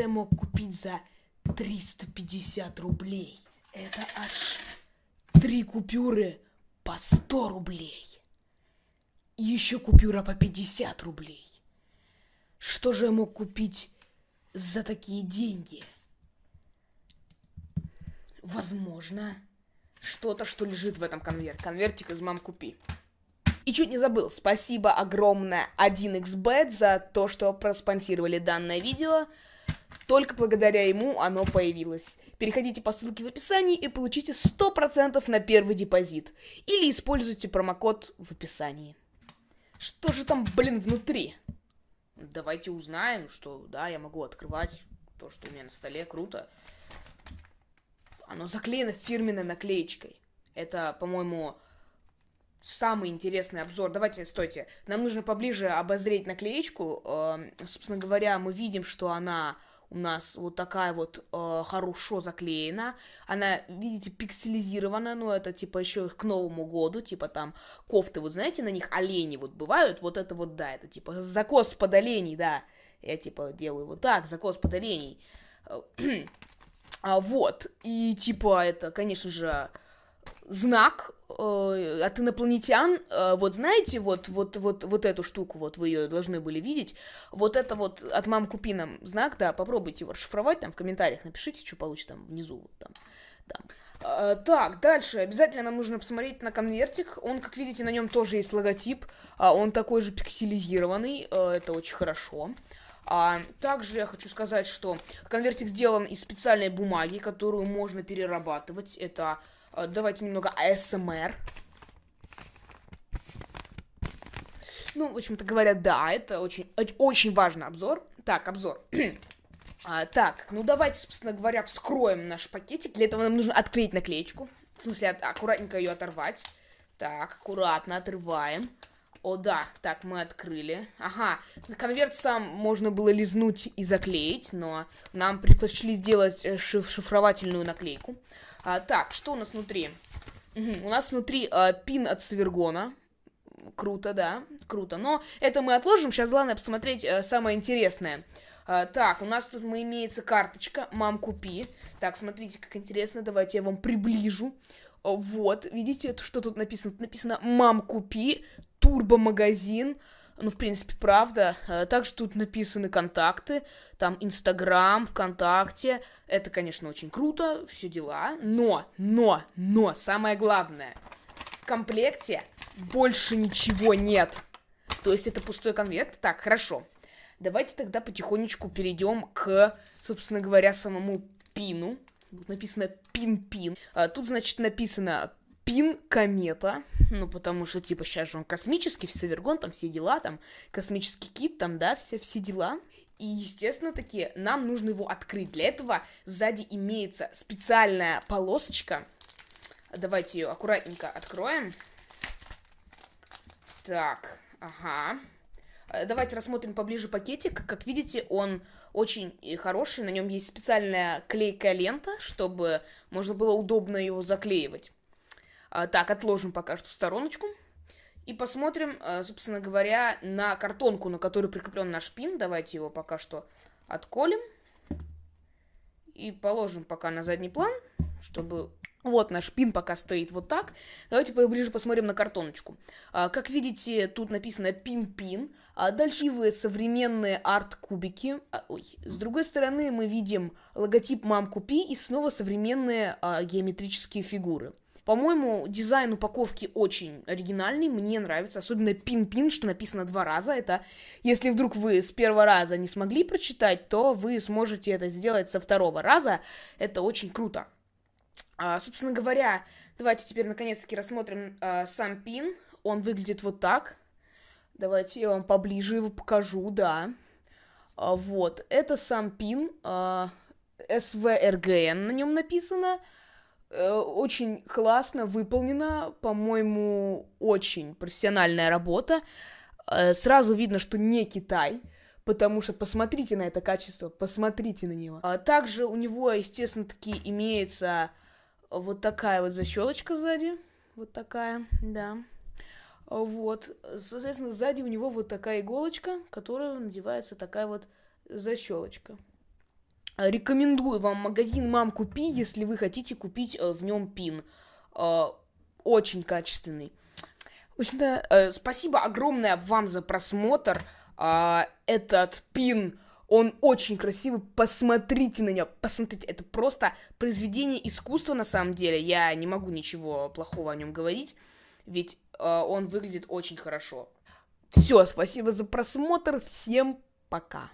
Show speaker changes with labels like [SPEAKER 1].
[SPEAKER 1] же я мог купить за 350 рублей? Это аж три купюры по 100 рублей. И еще купюра по 50 рублей. Что же я мог купить за такие деньги? Возможно, что-то, что лежит в этом конверте. Конвертик из мам купи. И чуть не забыл, спасибо огромное 1xbet за то, что проспонсировали данное видео. Только благодаря ему оно появилось. Переходите по ссылке в описании и получите 100% на первый депозит. Или используйте промокод в описании. Что же там, блин, внутри? Давайте узнаем, что, да, я могу открывать то, что у меня на столе, круто. Оно заклеено фирменной наклеечкой. Это, по-моему, самый интересный обзор. Давайте, стойте. Нам нужно поближе обозреть наклеечку. Э, собственно говоря, мы видим, что она у нас вот такая вот э, хорошо заклеена. Она, видите, пикселизирована, но это типа еще к Новому году, типа там кофты, вот знаете, на них олени вот бывают, вот это вот, да, это типа закос под оленей, да. Я типа делаю вот так, закос под оленей. а, вот, и типа это, конечно же, знак э, от инопланетян, э, вот знаете, вот, вот, вот, вот эту штуку, вот вы ее должны были видеть, вот это вот от мам купи знак, да, попробуйте его расшифровать, там в комментариях напишите, что получится там внизу, вот там, там. Э, так, дальше, обязательно нам нужно посмотреть на конвертик, он, как видите, на нем тоже есть логотип, э, он такой же пикселизированный, э, это очень хорошо. А, также я хочу сказать, что конвертик сделан из специальной бумаги, которую можно перерабатывать. Это давайте немного АСМР. Ну, в общем-то говоря, да, это очень, очень важный обзор. Так, обзор. а, так, ну давайте, собственно говоря, вскроем наш пакетик. Для этого нам нужно открыть наклеечку. В смысле, аккуратненько ее оторвать. Так, аккуратно отрываем. О, да, так, мы открыли. Ага, конверт сам можно было лизнуть и заклеить, но нам предпочли сделать э, шиф шифровательную наклейку. А, так, что у нас внутри? Угу, у нас внутри а, пин от Свергона. Круто, да, круто. Но это мы отложим. Сейчас главное посмотреть а, самое интересное. А, так, у нас тут мы имеется карточка «Мам, купи». Так, смотрите, как интересно. Давайте я вам приближу. Вот, видите, что тут написано? Тут написано «Мам, купи», «Турбо-магазин», ну, в принципе, правда. Э, также тут написаны контакты. Там Инстаграм, ВКонтакте. Это, конечно, очень круто, все дела. Но, но, но, самое главное. В комплекте больше ничего нет. То есть это пустой конверт. Так, хорошо. Давайте тогда потихонечку перейдем к, собственно говоря, самому пину. Тут написано пин-пин. А, тут, значит, написано Пин Комета, ну, потому что, типа, сейчас же он космический, Севергон, там все дела, там, космический кит, там, да, все, все дела. И, естественно, таки, нам нужно его открыть. Для этого сзади имеется специальная полосочка. Давайте ее аккуратненько откроем. Так, ага. Э, давайте рассмотрим поближе пакетик. Как видите, он очень хороший. На нем есть специальная клейкая лента, чтобы можно было удобно его заклеивать. А, так, отложим пока что в стороночку. И посмотрим, а, собственно говоря, на картонку, на которую прикреплен наш пин. Давайте его пока что отколем. И положим пока на задний план, чтобы... Вот наш пин пока стоит вот так. Давайте поближе посмотрим на картоночку. А, как видите, тут написано пин-пин. А дальше вы современные арт-кубики. Ой. С другой стороны мы видим логотип «Мам, купи» и снова современные геометрические фигуры. По-моему, дизайн упаковки очень оригинальный, мне нравится, особенно пин-пин, что написано два раза. Это, если вдруг вы с первого раза не смогли прочитать, то вы сможете это сделать со второго раза. Это очень круто. А, собственно говоря, давайте теперь наконец-таки рассмотрим а, сам пин. Он выглядит вот так. Давайте я вам поближе его покажу, да. А, вот, это сам пин. А, SVRGN на нем написано. Э, очень классно выполнена, по-моему, очень профессиональная работа. Э, сразу видно, что не Китай, потому что посмотрите на это качество, посмотрите на него. А также у него, естественно, таки имеется вот такая вот защелочка сзади, вот такая, да. Вот, соответственно, сзади у него вот такая иголочка, которая надевается такая вот защелочка. Рекомендую вам магазин Мам Купи, если вы хотите купить э, в нем пин. Э, очень качественный. В общем-то, э, спасибо огромное вам за просмотр. Э, этот пин, он очень красивый. Посмотрите на него, посмотрите. Это просто произведение искусства на самом деле. Я не могу ничего плохого о нем говорить, ведь э, он выглядит очень хорошо. Все, спасибо за просмотр. Всем пока.